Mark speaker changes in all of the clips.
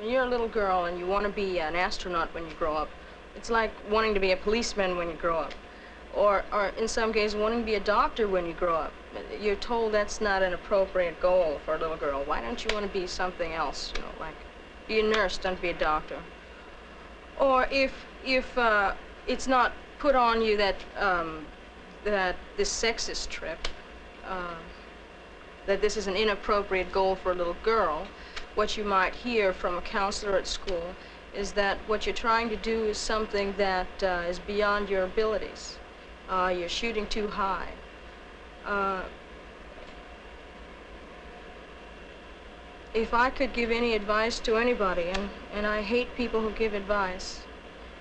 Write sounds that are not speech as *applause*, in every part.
Speaker 1: When you're a little girl and you want to be an astronaut when you grow up, it's like wanting to be a policeman when you grow up. Or, or in some cases, wanting to be a doctor when you grow up. You're told that's not an appropriate goal for a little girl. Why don't you want to be something else, you know, like be a nurse, don't be a doctor. Or if, if uh, it's not put on you that, um, that this sexist trip, uh, that this is an inappropriate goal for a little girl, what you might hear from a counselor at school is that what you're trying to do is something that uh, is beyond your abilities. Uh, you're shooting too high. Uh, if I could give any advice to anybody, and, and I hate people who give advice,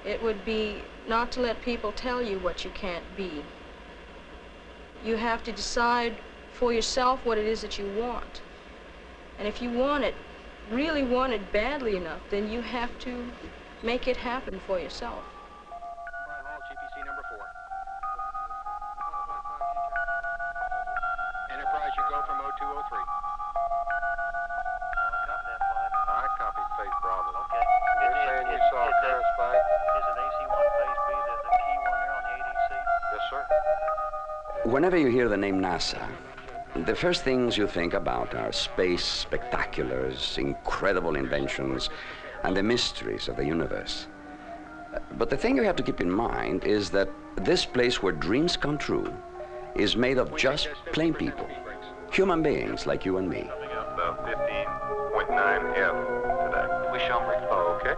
Speaker 1: it would be not to let people tell you what you can't be. You have to decide for yourself what it is that you want. And if you want it, really want it badly enough, then you have to make it happen for yourself.
Speaker 2: GPC number four. Enterprise, you go from 0203.
Speaker 3: I copied Phase Bravo.
Speaker 4: Okay.
Speaker 3: You're
Speaker 4: Is it-
Speaker 3: saying you saw a
Speaker 4: it- Is it AC-1 Phase B, the, the key one there on the ADC?
Speaker 3: Yes, sir.
Speaker 5: Whenever you hear the name NASA, the first things you think about are space spectaculars, incredible inventions, and the mysteries of the universe. But the thing you have to keep in mind is that this place where dreams come true is made of just plain people, human beings like you and me.
Speaker 3: About 15.9 F today.
Speaker 4: We shall brief.
Speaker 3: Oh, okay.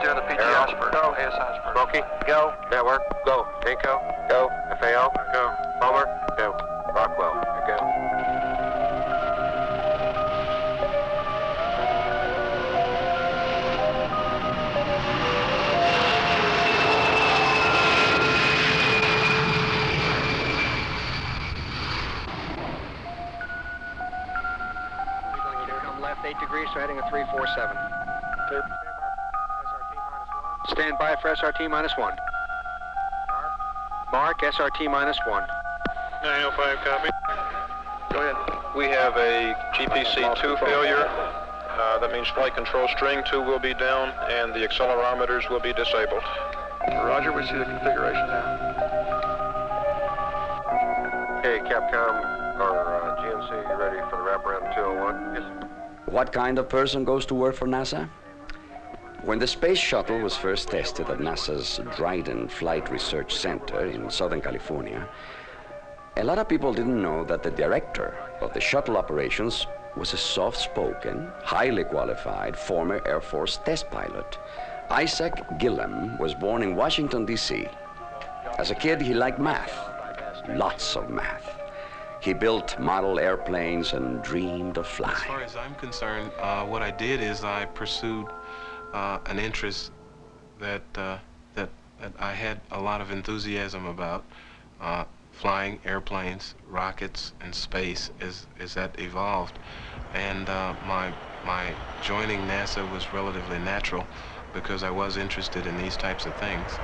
Speaker 4: Still the PG
Speaker 3: Arrow, go.
Speaker 4: AS Osprey.
Speaker 3: Smokey, go. Network, go. Inco, go. FAO, go. Homer, go. Rockwell, go.
Speaker 2: Come left 8 degrees, so heading a 347. Stand by for SRT minus one. Mark, SRT minus one.
Speaker 3: 905, copy.
Speaker 2: Go ahead.
Speaker 3: We have a GPC-2 failure. Uh, that means flight control string 2 will be down and the accelerometers will be disabled.
Speaker 2: Roger, we see the configuration now.
Speaker 3: Okay, Capcom or uh, GNC, you ready for the wraparound 201? Yes.
Speaker 5: What kind of person goes to work for NASA? When the space shuttle was first tested at NASA's Dryden Flight Research Center in Southern California, a lot of people didn't know that the director of the shuttle operations was a soft-spoken, highly qualified former Air Force test pilot. Isaac Gillam was born in Washington, D.C. As a kid, he liked math, lots of math. He built model airplanes and dreamed of flying.
Speaker 6: As far as I'm concerned, uh, what I did is I pursued uh, an interest that, uh, that that I had a lot of enthusiasm about. Flying airplanes, rockets, and space as, as that evolved. And uh, my, my joining NASA was relatively natural because I was interested in these types of things.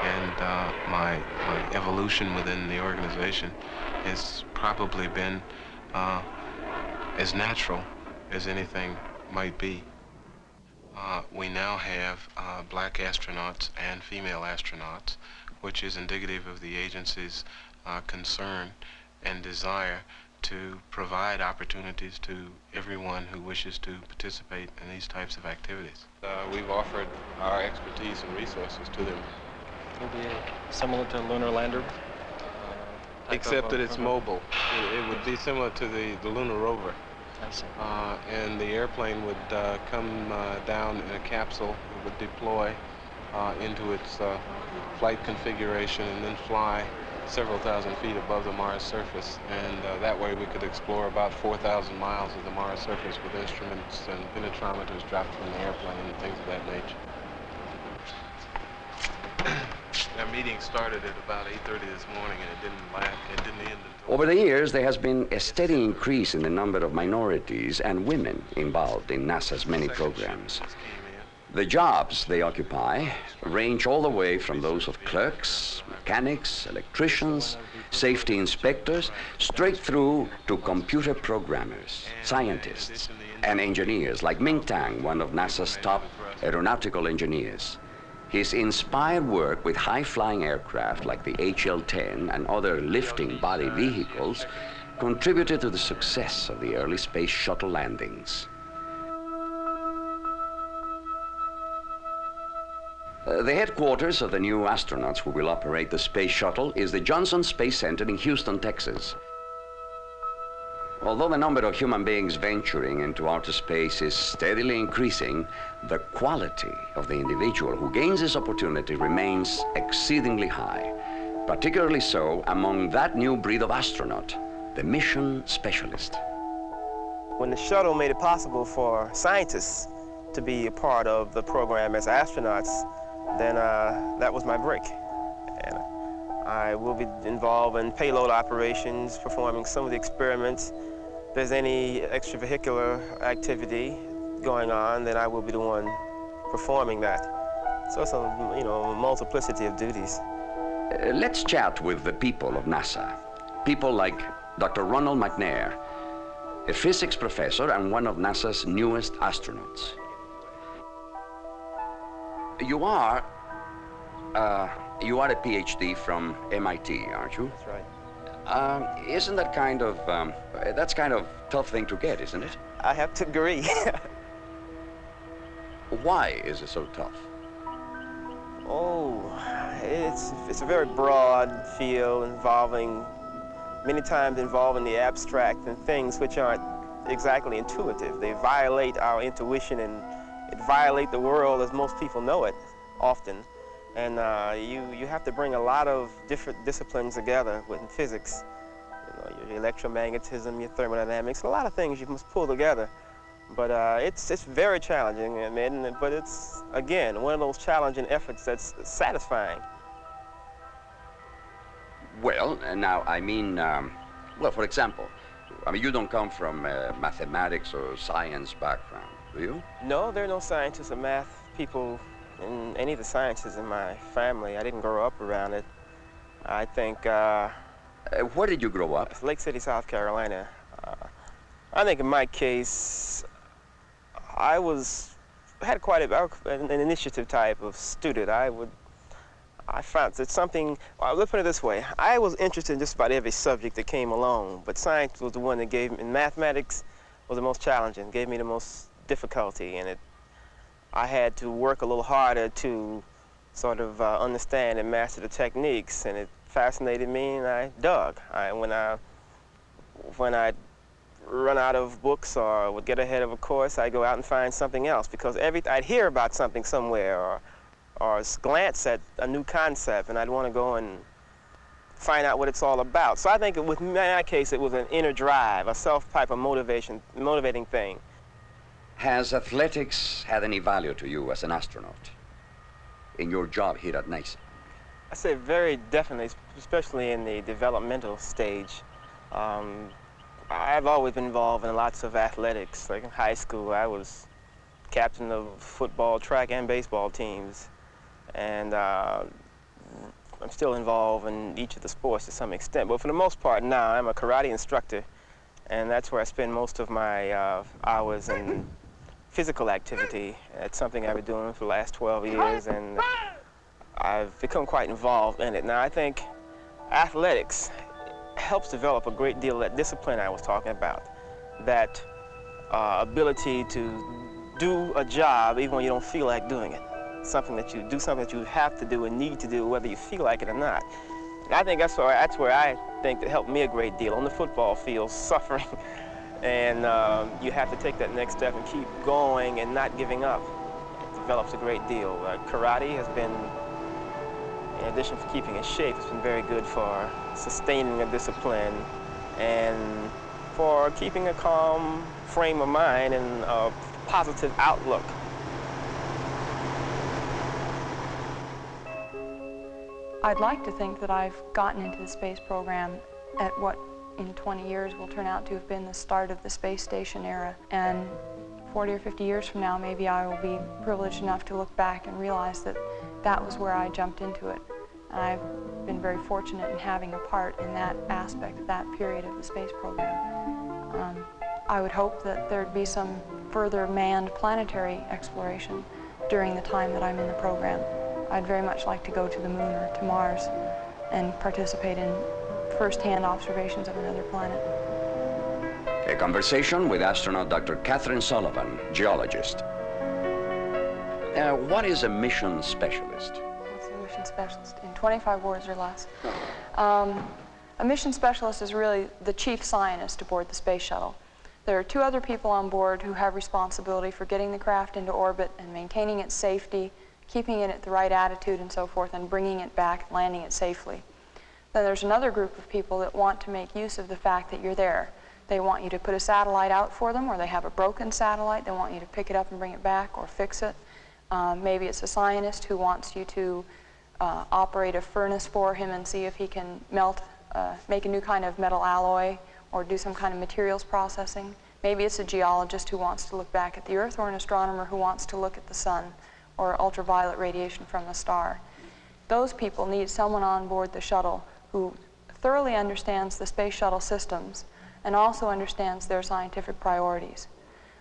Speaker 6: and uh, my, my evolution within the organization has probably been uh, as natural as anything might be. We now have uh, black astronauts and female astronauts, which is indicative of the agency's uh, concern and desire to provide opportunities to everyone who wishes to participate in these types of activities. Uh, we've offered our expertise and resources to them
Speaker 7: It'll be similar to a lunar lander. uh,
Speaker 6: Except that it's
Speaker 7: program.
Speaker 6: mobile. It, it would be similar to the, the lunar rover.
Speaker 7: I see.
Speaker 6: Uh, and the airplane would uh, come uh, down in a capsule. It would deploy uh, into its uh, flight configuration and then fly several thousand feet above the Mars surface. And uh, that way we could explore about 4,000 miles of the Mars surface with instruments and penetrometers dropped from the airplane and things of that nature. Our meeting started at about 8.30 this morning and it didn't last, it didn't end until...
Speaker 5: Over the years, there has been a steady increase in the number of minorities and women involved in NASA's many programs.
Speaker 6: just came in.
Speaker 5: The jobs they occupy range all the way from those of clerks, mechanics, electricians, safety inspectors, straight through to computer programmers, scientists, and engineers like Ming Tang, one of NASA's top aeronautical engineers. His inspired work with high-flying aircraft like the HL-10 and other lifting body vehicles contributed to the success of the early space shuttle landings. Uh, the headquarters of the new astronauts who will operate the space shuttle is the Johnson Space Center in Houston, Texas. Although the number of human beings venturing into outer space is steadily increasing, the quality of the individual who gains this opportunity remains exceedingly high, particularly so among that new breed of astronaut, the mission specialist.
Speaker 8: When the shuttle made it possible for scientists to be a part of the program as astronauts, then uh, that was my break. And I will be involved in payload operations, performing some of the experiments. If there's any extravehicular activity going on, then I will be the one performing that. So it's a, you know, a multiplicity of duties.
Speaker 5: Uh, let's chat with the people of NASA. People like Dr. Ronald McNair, a physics professor and one of NASA's newest astronauts. You are, uh, you are a PhD from MIT, aren't you?
Speaker 8: That's right.
Speaker 5: Um, isn't that kind of, um, that's kind of tough thing to get, isn't it?
Speaker 8: I have to agree. *laughs*
Speaker 5: Why is it so tough?
Speaker 8: oh, it's, it's a very broad field involving, many times involving the abstract and things which aren't exactly intuitive. They violate our intuition and it violate the world as most people know it often. And uh, you, you have to bring a lot of different disciplines together with physics. You know, your electromagnetism, your thermodynamics, a lot of things you must pull together. But uh, it's, it's very challenging, I mean, but it's, again, one of those challenging efforts that's satisfying.
Speaker 5: Well, now, I mean, um, well, for example, I mean, you don't come from a mathematics or science background, do you?
Speaker 8: No, there are no scientists or math people in any of the sciences in my family. I didn't grow up around it. I think, uh,
Speaker 5: Uh, where did you grow up?
Speaker 8: Lake City, South Carolina. Uh, I think in my case, I was, had quite a, an initiative type of student. I would, I found that something, well, let's put it this way. I was interested in just about every subject that came along, but science was the one that gave me, and mathematics was the most challenging, gave me the most difficulty, and it, I had to work a little harder to sort of uh, understand and master the techniques, and it fascinated me, and I dug. I, when I, when I run out of books or would get ahead of a course, I'd go out and find something else because every, I'd hear about something somewhere or, or glance at a new concept, and I'd want to go and find out what it's all about. So I think with my case, it was an inner drive, a self type of motivation, motivating thing.
Speaker 5: Has athletics had any value to you as an astronaut in your job here at NASA?
Speaker 8: I say very definitely, especially in the developmental stage. Um, I've always been involved in lots of athletics. Like in high school, I was captain of football, track, and baseball teams. And uh, I'm still involved in each of the sports to some extent. But for the most part now, I'm a karate instructor. And that's where I spend most of my uh, hours in physical activity. It's something I've been doing for the last 12 years. And I've become quite involved in it. Now, I think athletics helps develop a great deal of that discipline I was talking about, that uh, ability to do a job even when you don't feel like doing it. Something that you do something that you have to do and need to do whether you feel like it or not. And I think that's where, that's where I think that helped me a great deal. On the football field, *laughs* suffering, and um, you have to take that next step and keep going and not giving up. It develops a great deal. Uh, karate has been in addition to keeping in shape, it's been very good for sustaining a discipline and for keeping a calm frame of mind and a positive outlook.
Speaker 9: I'd like to think that I've gotten into the space program at what in 20 years will turn out to have been the start of the space station era. And 40 or 50 years from now, maybe I will be privileged enough to look back and realize that that was where I jumped into it. And I've been very fortunate in having a part in that aspect, that period of the space program. Um, I would hope that there'd be some further manned planetary exploration during the time that I'm in the program. I'd very much like to go to the moon or to Mars and participate in first-hand observations of another planet.
Speaker 5: A conversation with astronaut Dr. Kathryn Sullivan, geologist. Uh, what is a mission specialist?
Speaker 9: What's a mission specialist? In 25 words or less. Um, a mission specialist is really the chief scientist aboard the space shuttle. There are two other people on board who have responsibility for getting the craft into orbit and maintaining its safety, keeping it at the right attitude and so forth, and bringing it back, landing it safely. Then there's another group of people that want to make use of the fact that you're there. They want you to put a satellite out for them, or they have a broken satellite. They want you to pick it up and bring it back or fix it. Um, maybe it's a scientist who wants you to uh, operate a furnace for him and see if he can melt, uh, make a new kind of metal alloy or do some kind of materials processing. Maybe it's a geologist who wants to look back at the Earth or an astronomer who wants to look at the sun or ultraviolet radiation from a star. Those people need someone on board the shuttle who thoroughly understands the space shuttle systems and also understands their scientific priorities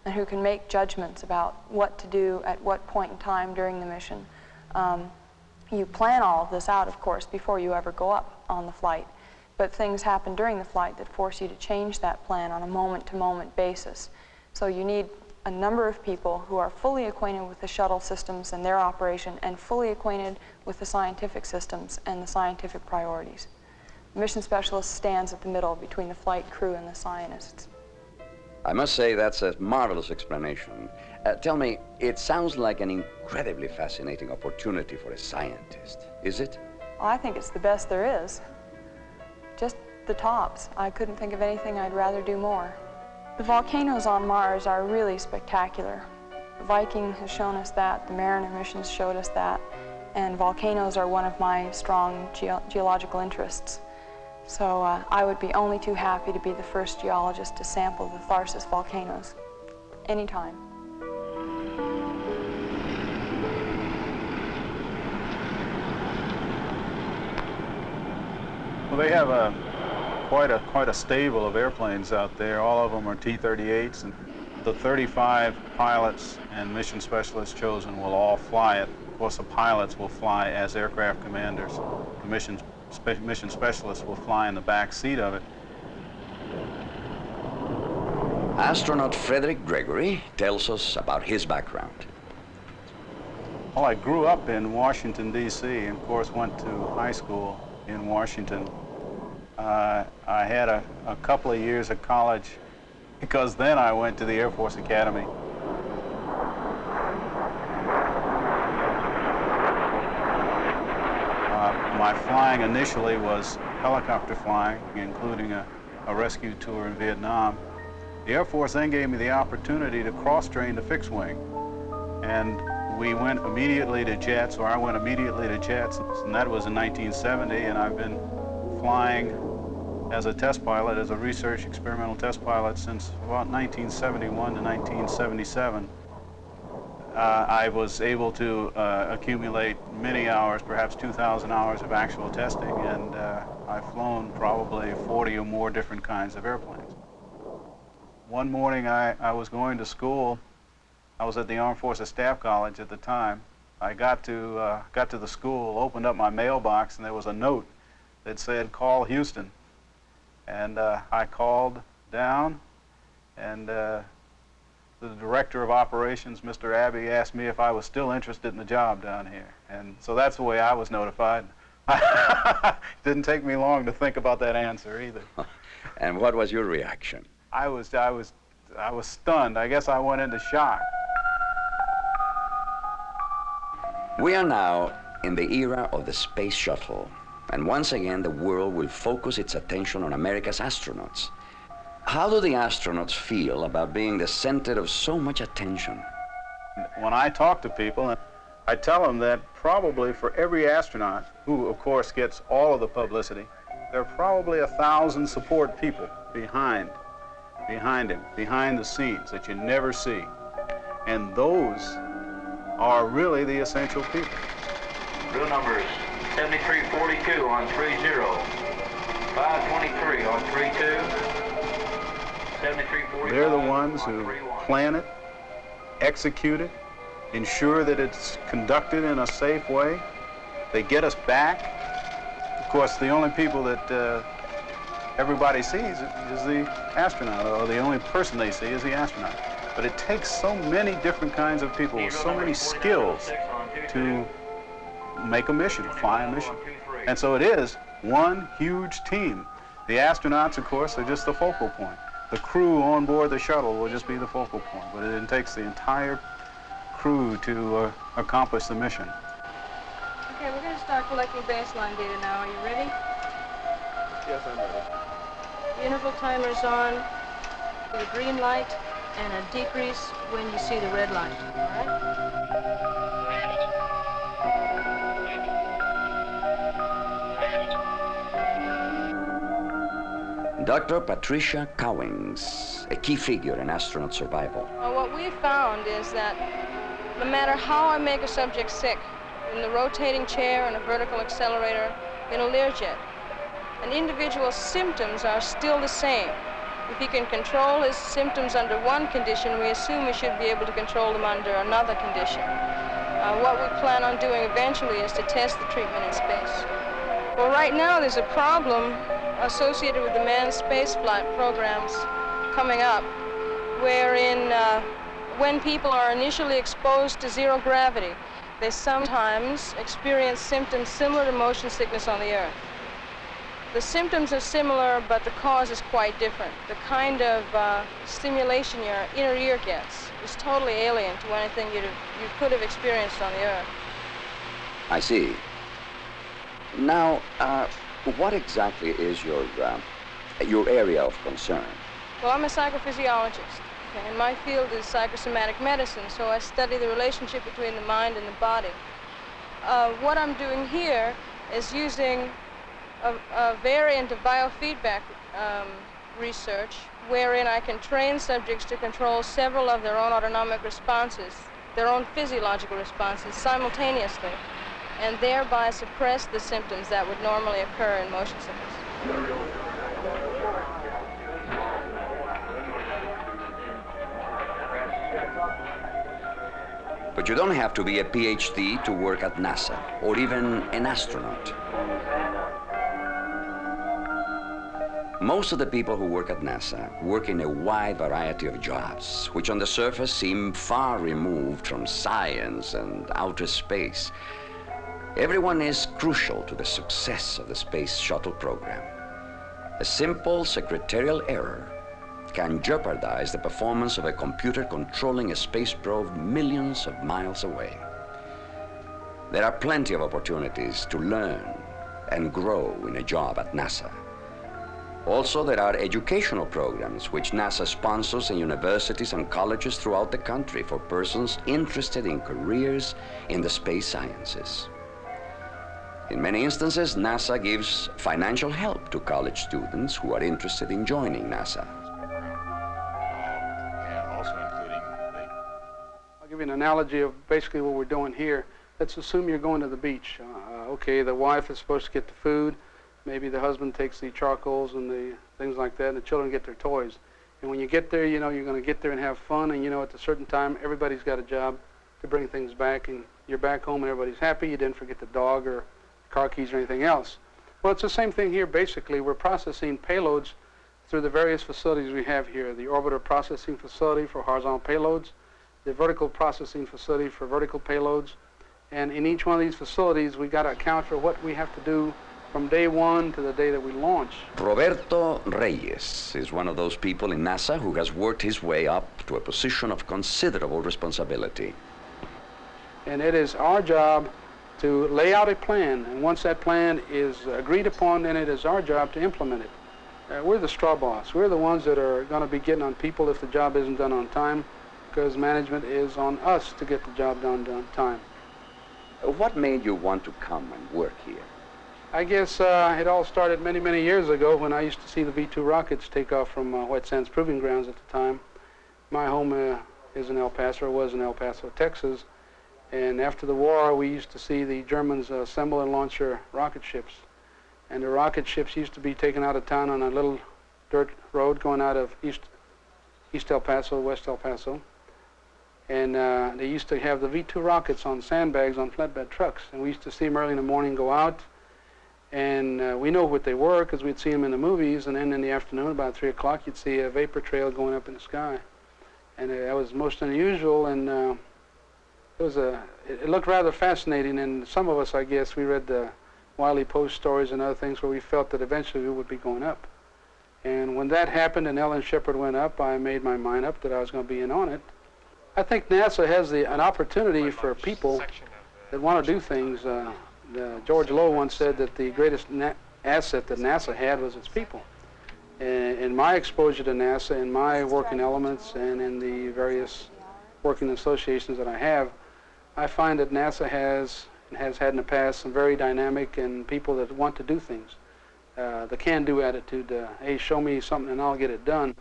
Speaker 9: and who can make judgments about what to do at what point in time during the mission. Um, you plan all of this out, of course, before you ever go up on the flight, but things happen during the flight that force you to change that plan on a moment-to-moment -moment basis. So you need a number of people who are fully acquainted with the shuttle systems and their operation and fully acquainted with the scientific systems and the scientific priorities. The mission specialist stands at the middle between the flight crew and the scientists.
Speaker 5: I must say that's a marvelous explanation. Uh, tell me, it sounds like an incredibly fascinating opportunity for a scientist, is it?
Speaker 9: Well, I think it's the best there is. Just the tops. I couldn't think of anything I'd rather do more. The volcanoes on Mars are really spectacular. The Viking has shown us that, the Mariner missions showed us that, and volcanoes are one of my strong ge geological interests. So uh, I would be only too happy to be the first geologist to sample the Tharsis volcanoes, anytime.
Speaker 10: Well, they have a quite a quite a stable of airplanes out there. All of them are T-38s, and the 35 pilots and mission specialists chosen will all fly it. Of course, the pilots will fly as aircraft commanders. The mission spe mission specialists will fly in the back seat of it.
Speaker 5: Astronaut Frederick Gregory tells us about his background.
Speaker 10: Well, I grew up in Washington, D.C., and of course went to high school in Washington. Uh, I had a, a couple of years of college because then I went to the Air Force Academy. Uh, my initially was helicopter flying, including a, a rescue tour in Vietnam. The Air Force then gave me the opportunity to cross-train to fixed wing. And we went immediately to jets, or I went immediately to jets, and that was in 1970, and I've been flying as a test pilot, as a research experimental test pilot since about 1971 to 1977. Uh, I was able to uh, accumulate many hours, perhaps 2,000 hours of actual testing, and uh, I've flown probably 40 or more different kinds of airplanes. One morning I, I was going to school. I was at the Armed Forces Staff College at the time. I got to, uh, got to the school, opened up my mailbox, and there was a note that said, call Houston. And uh, I called down, and uh, the director of operations, Mr. Abbey, asked me if I was still interested in the job down here. And so that's the way I was notified. *laughs* Didn't take me long to think about that answer either. *laughs*
Speaker 5: and what was your reaction?
Speaker 10: I was, I was, I was stunned. I guess I went into shock.
Speaker 5: We are now in the era of the space shuttle. And once again, the world will focus its attention on America's astronauts. How do the astronauts feel about being the center of so much attention?
Speaker 10: When I talk to people, I tell them that probably for every astronaut, who of course gets all of the publicity, there are probably a thousand support people behind, behind him, behind the scenes that you never see. And those are really the essential people.
Speaker 11: Real numbers 7342 on 30. 523 on 32. 7345
Speaker 10: They're the ones who plan it, execute it, ensure that it's conducted in a safe way. They get us back. Of course, the only people that uh, everybody sees is the astronaut, or the only person they see is the astronaut. But it takes so many different kinds of people with so many skills to make a mission, fly a mission. And so it is one huge team. The astronauts, of course, are just the focal point. The crew on board the shuttle will just be the focal point, but it takes the entire crew to uh, accomplish the mission.
Speaker 1: Okay, we're going to start collecting baseline data now. Are you ready?
Speaker 10: Yes, I'm ready.
Speaker 1: The interval timer's on with a green light and a decrease when you see the red light. All right?
Speaker 5: Dr. Patricia Cowings, a key figure in astronaut survival.
Speaker 1: Well, what we've found is that no matter how I make a subject sick, in the rotating chair, in a vertical accelerator, in a Learjet, an individual's symptoms are still the same. If he can control his symptoms under one condition, we assume he should be able to control them under another condition. Uh, what we plan on doing eventually is to test the treatment in space. Well, right now there's a problem associated with the manned spaceflight programs coming up, wherein uh, when people are initially exposed to zero gravity, they sometimes experience symptoms similar to motion sickness on the Earth. The symptoms are similar, but the cause is quite different. The kind of uh, stimulation your inner ear gets is totally alien to anything have, you could have experienced on the Earth.
Speaker 5: I see. Now, uh, what exactly is your, uh, your area of concern?
Speaker 1: Well, I'm a psychophysiologist, and my field is psychosomatic medicine, so I study the relationship between the mind and the body. Uh, what I'm doing here is using a, a variant of biofeedback um, research wherein I can train subjects to control several of their own autonomic responses, their own physiological responses simultaneously, and thereby suppress the symptoms that would normally occur in motion sickness.
Speaker 5: But you don't have to be a PhD to work at NASA, or even an astronaut. Most of the people who work at NASA work in a wide variety of jobs, which on the surface seem far removed from science and outer space. Everyone is crucial to the success of the Space Shuttle program. A simple secretarial error can jeopardize the performance of a computer controlling a space probe millions of miles away. There are plenty of opportunities to learn and grow in a job at NASA. Also, there are educational programs which NASA sponsors in universities and colleges throughout the country for persons interested in careers in the space sciences. In many instances, NASA gives financial help to college students who are interested in joining NASA.
Speaker 6: and also including the
Speaker 12: I'll give you an analogy of basically what we're doing here. Let's assume you're going to the beach. Uh, okay, the wife is supposed to get the food. Maybe the husband takes the charcoals and the things like that, and the children get their toys. And when you get there, you know you're going to get there and have fun, and you know at a certain time, everybody's got a job to bring things back, and you're back home and everybody's happy. You didn't forget the dog or car keys or anything else. Well, it's the same thing here, basically. We're processing payloads through the various facilities we have here. The orbiter processing facility for horizontal payloads, the vertical processing facility for vertical payloads. And in each one of these facilities, we've got to account for what we have to do from day one to the day that we launch.
Speaker 5: Roberto Reyes is one of those people in NASA who has worked his way up to a position of considerable responsibility.
Speaker 12: And it is our job to lay out a plan. And once that plan is agreed upon, then it is our job to implement it. Uh, we're the straw boss. We're the ones that are going to be getting on people if the job isn't done on time, because management is on us to get the job done on time.
Speaker 5: What made you want to come and work here?
Speaker 12: I guess uh, it all started many, many years ago when I used to see the V-2 rockets take off from uh, White Sands Proving Grounds at the time. My home uh, is in El Paso, or was in El Paso, Texas. And after the war, we used to see the Germans assemble and launch their rocket ships. And the rocket ships used to be taken out of town on a little dirt road going out of East, East El Paso, West El Paso. And uh, they used to have the V-2 rockets on sandbags on flatbed trucks. And we used to see them early in the morning go out. And uh, we know what they were because we'd seen them in the movies. And then in the afternoon, about 3 o'clock, you'd see a vapor trail going up in the sky. And uh, that was most unusual. And uh, it was a, it, looked rather fascinating. And some of us, I guess, we read the Wiley Post stories and other things where we felt that eventually we would be going up. And when that happened and Alan Shepard went up, I made my mind up that I was going to be in on it. I think NASA has the, an opportunity for people that want to do things. Uh, the, George Low once said that the greatest asset that NASA had was its people. And in my exposure to NASA, in my working elements, and in the various working associations that I have, I find that NASA has and has had in the past some very dynamic and people that want to do things. Uh, the can-do attitude, uh, hey, show me something and I'll get it done.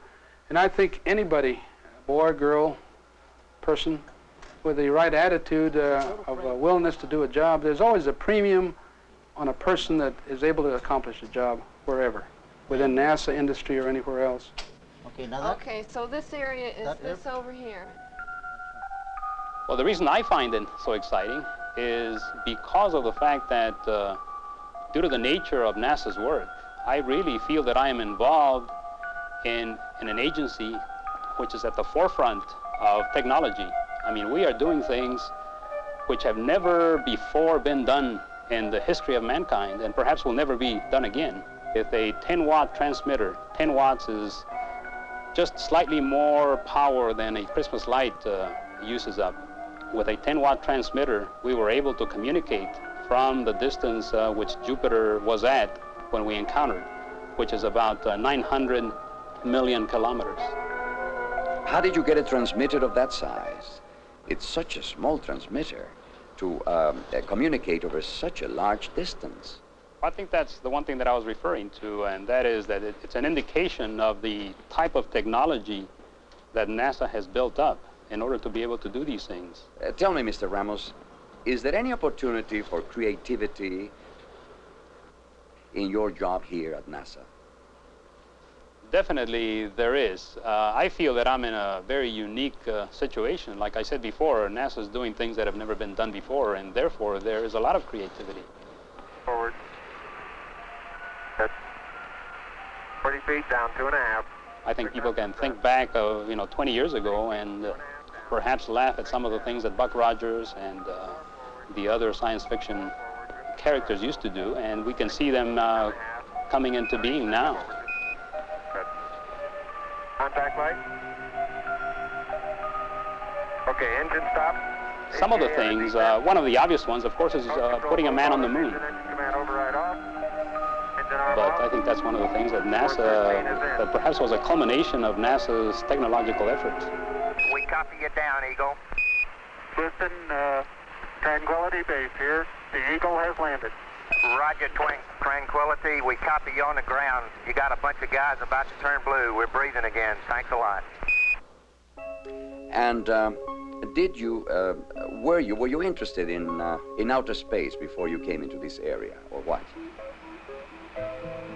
Speaker 12: And I think anybody, boy, girl, person with the right attitude uh, of a willingness to do a job, there's always a premium on a person that is able to accomplish a job wherever, within NASA industry or anywhere else.
Speaker 13: Okay, now that,
Speaker 14: Okay, so this area is
Speaker 13: that
Speaker 14: this over here.
Speaker 15: Well, the reason I find it so exciting is because of the fact that uh, due to the nature of NASA's work, I really feel that I am involved in, in an agency which is at the forefront of technology. I mean, we are doing things which have never before been done in the history of mankind and perhaps will never be done again. If a 10 watt transmitter, 10 watts is just slightly more power than a Christmas light uh, uses up. With a 10 watt transmitter, we were able to communicate from the distance uh, which Jupiter was at when we encountered, which is about uh, 900 million kilometers.
Speaker 5: How did you get a transmitter of that size? It's such a small transmitter to um, uh, communicate over such a large distance.
Speaker 15: I think that's the one thing that I was referring to, and that is that it, it's an indication of the type of technology that NASA has built up in order to be able to do these things.
Speaker 5: Uh, tell me, Mr. Ramos, is there any opportunity for creativity in your job here at NASA?
Speaker 15: Definitely there is. Uh, I feel that I'm in a very unique uh, situation. Like I said before, NASA's doing things that have never been done before, and therefore there is a lot of creativity.
Speaker 2: Forward. Good. 40 feet down, two and a half.
Speaker 15: I think people can think back of, you know, 20 years ago and uh, perhaps laugh at some of the things that Buck Rogers and uh, the other science fiction characters used to do, and we can see them uh, coming into being now.
Speaker 2: Contact light. Okay, engine stop.
Speaker 15: Some of the things, uh, one of the obvious ones, of course, is uh, putting a man on the moon.
Speaker 2: Command override off. Engine arm
Speaker 15: But. I think that's one of the things that NASA, that perhaps was a culmination of NASA's technological efforts.
Speaker 11: We copy you down, Eagle.
Speaker 4: Listen, uh, Tranquility Base here. The Eagle has landed.
Speaker 11: Roger, Twin Tranquility. We copy you on the ground. You got a bunch of guys about to turn blue. We're breathing again. Thanks a lot.
Speaker 5: And um, did you, uh, were you, were you interested in, uh, in outer space before you came into this area, or what?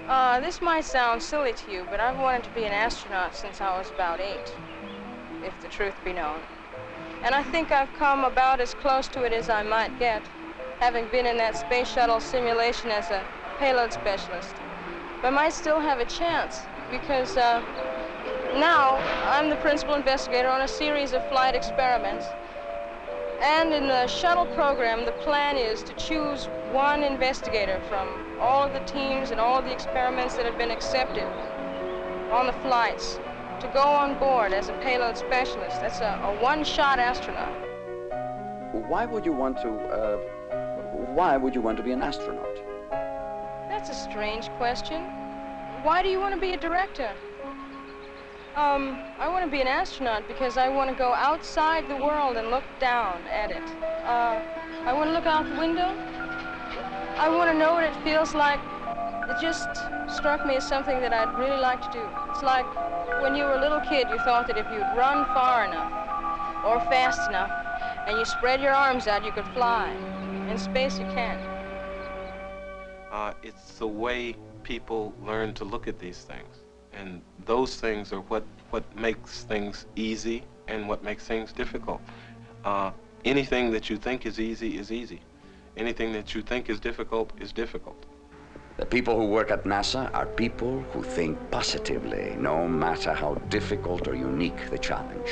Speaker 1: Uh, this might sound silly to you, but I've wanted to be an astronaut since I was about eight, if the truth be known. And I think I've come about as close to it as I might get, having been in that space shuttle simulation as a payload specialist. But I might still have a chance, because uh, now I'm the principal investigator on a series of flight experiments. And in the shuttle program, the plan is to choose one investigator from all of the teams and all of the experiments that have been accepted on the flights to go on board as a payload specialist. That's a, a one-shot astronaut.
Speaker 5: Why would you want to, uh, why would you want to be an astronaut?
Speaker 1: That's a strange question. Why do you want to be a director? Um, I want to be an astronaut because I want to go outside the world and look down at it. Uh, I want to look out the window. I want to know what it feels like. It just struck me as something that I'd really like to do. It's like when you were a little kid, you thought that if you'd run far enough, or fast enough, and you spread your arms out, you could fly. In space, you can't.
Speaker 6: Uh, it's the way people learn to look at these things. And those things are what, what makes things easy and what makes things difficult. Uh, anything that you think is easy is easy. Anything that you think is difficult is difficult.
Speaker 5: The people who work at NASA are people who think positively, no matter how difficult or unique the challenge.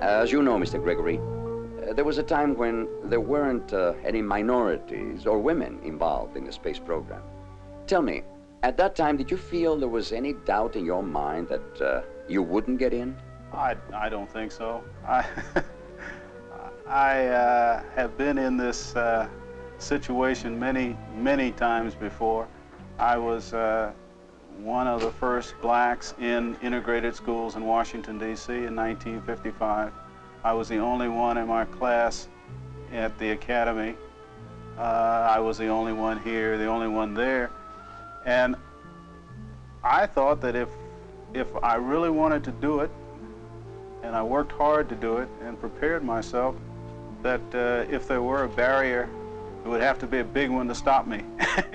Speaker 5: As you know, Mr. Gregory, uh, there was a time when there weren't uh, any minorities or women involved in the space program. Tell me, at that time, did you feel there was any doubt in your mind that uh, you wouldn't get in?
Speaker 10: I, I don't think so. I, *laughs* I uh, have been in this uh, situation many, many times before. I was uh, one of the first blacks in integrated schools in Washington, D.C. in 1955. I was the only one in my class at the academy. Uh, I was the only one here, the only one there. And I thought that if, if I really wanted to do it, and I worked hard to do it and prepared myself, that uh, if there were a barrier, it would have to be a big one to stop me.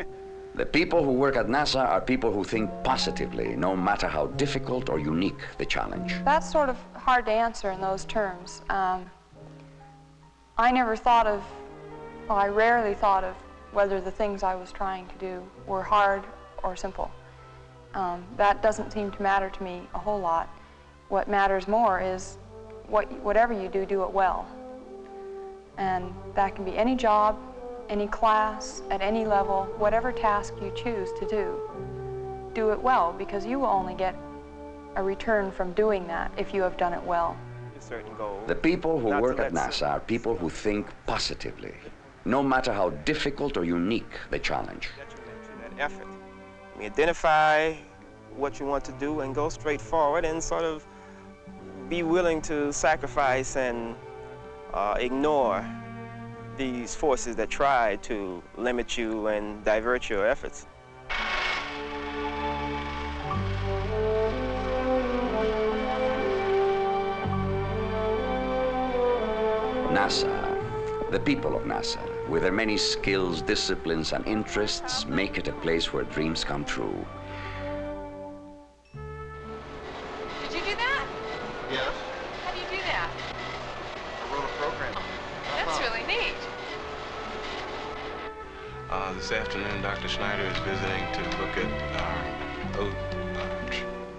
Speaker 10: *laughs*
Speaker 5: the people who work at NASA are people who think positively, no matter how difficult or unique the challenge.
Speaker 9: That's sort of hard to answer in those terms. Um, I never thought of, well, I rarely thought of whether the things I was trying to do were hard or simple. Um, that doesn't seem to matter to me a whole lot. What matters more is what, whatever you do, do it well. And that can be any job, any class, at any level, whatever task you choose to do. Do it well because you will only get a return from doing that if you have done it well.
Speaker 5: The people who
Speaker 8: Not
Speaker 5: work at NASA are people who think positively, no matter how difficult or unique the challenge.
Speaker 8: that effort. I mean, identify what you want to do and go straight forward and sort of be willing to sacrifice and uh, ignore these forces that try to limit you and divert your efforts.
Speaker 5: NASA, the people of NASA, with their many skills, disciplines, and interests, make it a place where dreams come true.
Speaker 6: Schneider is visiting to look at our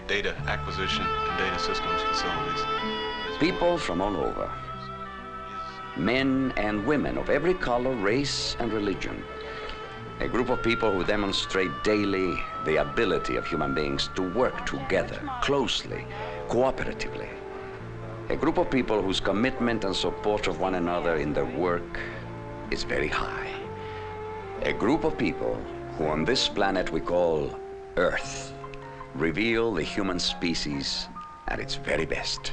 Speaker 6: data acquisition and data systems facilities.
Speaker 5: People from all over. Men and women of every color, race, and religion. A group of people who demonstrate daily the ability of human beings to work together, closely, cooperatively. A group of people whose commitment and support of one another in their work is very high. A group of people who on this planet we call Earth reveal the human species at its very best.